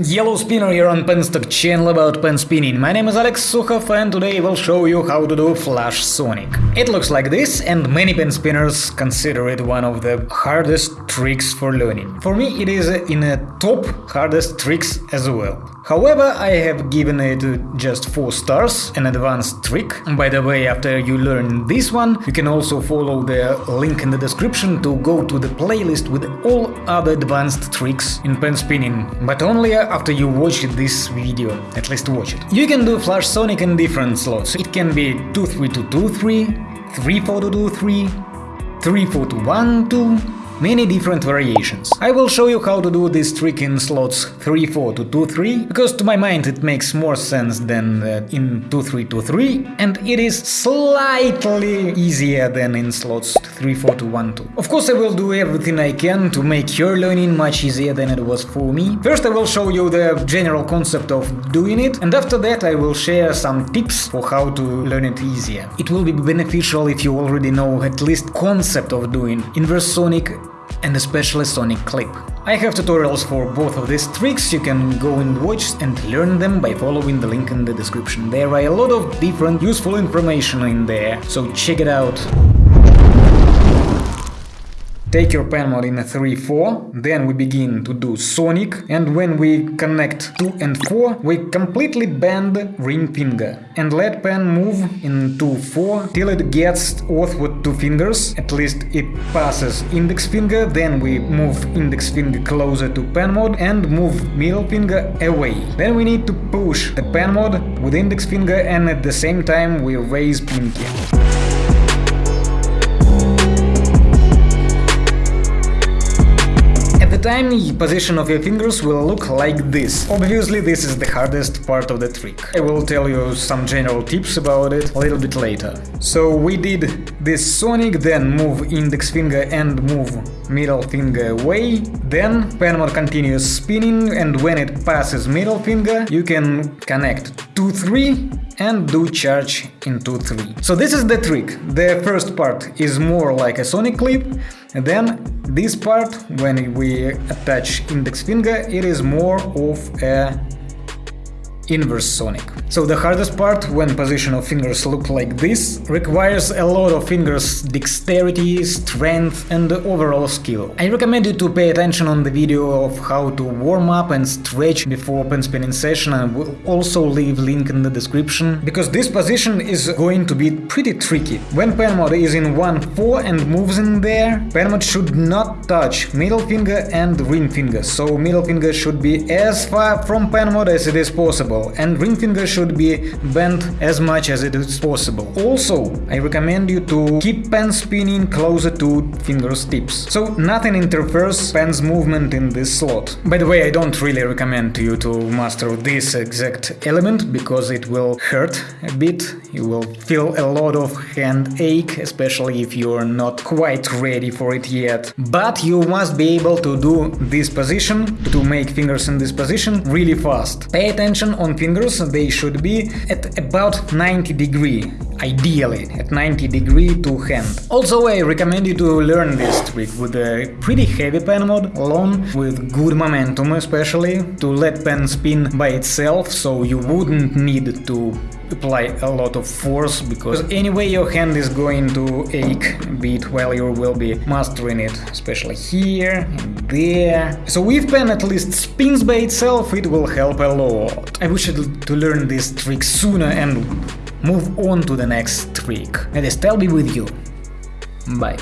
Yellow Spinner here on Penstock channel about pen spinning. My name is Alex Sukhov and today I will show you how to do Flash Sonic. It looks like this and many pen spinners consider it one of the hardest tricks for learning. For me it is in a top hardest tricks as well. However, I have given it just 4 stars, an advanced trick. By the way, after you learn this one, you can also follow the link in the description to go to the playlist with all other advanced tricks in pen spinning, but only after you watch this video, at least watch it. You can do Flash Sonic in different slots. It can be 2-3 to 2-3, 3-4 to 2-3, 3-4 to 1-2, many different variations. I will show you how to do this trick in slots 3-4 to 2-3, because to my mind it makes more sense than uh, in 2-3 to 3, and it is slightly easier than in slots 3-4 to 1-2. Of course I will do everything I can to make your learning much easier than it was for me. First I will show you the general concept of doing it, and after that I will share some tips for how to learn it easier. It will be beneficial if you already know at least concept of doing inverse sonic and especially Sonic Clip. I have tutorials for both of these tricks, you can go and watch and learn them by following the link in the description. There are a lot of different useful information in there, so check it out. Take your pen mode in a 3-4, then we begin to do Sonic, and when we connect 2 and 4, we completely bend ring finger, and let pen move in 2-4 till it gets off with two fingers, at least it passes index finger, then we move index finger closer to pen mode and move middle finger away. Then we need to push the pen mode with index finger and at the same time we raise pinky. The time, the position of your fingers will look like this. Obviously, this is the hardest part of the trick. I will tell you some general tips about it a little bit later. So we did this sonic, then move index finger and move middle finger away, then pen mode continues spinning and when it passes middle finger, you can connect 2-3 and do charge in 2-3. So this is the trick. The first part is more like a sonic clip, and then this part, when we attach index finger, it is more of a inverse sonic. So the hardest part, when position of fingers look like this, requires a lot of fingers dexterity, strength and overall skill. I recommend you to pay attention on the video of how to warm up and stretch before pen spinning session and will also leave link in the description, because this position is going to be pretty tricky. When pen mode is in 1-4 and moves in there, pen mode should not touch middle finger and ring finger, so middle finger should be as far from pen mode as it is possible, and ring finger should should be bent as much as it is possible. Also, I recommend you to keep pen spinning closer to finger's tips, so nothing interferes pen's movement in this slot. By the way, I don't really recommend you to master this exact element, because it will hurt a bit, you will feel a lot of hand ache, especially if you're not quite ready for it yet. But you must be able to do this position, to make fingers in this position, really fast. Pay attention on fingers, they should be at about 90 degree, ideally at 90 degree to hand. Also I recommend you to learn this trick with a pretty heavy pen mode, long, with good momentum especially, to let pen spin by itself, so you wouldn't need to apply a lot of force because anyway your hand is going to ache a bit while you will be mastering it, especially here and there. So if pen at least spins by itself, it will help a lot. I wish to learn this trick sooner and move on to the next trick. And I still be with you. Bye.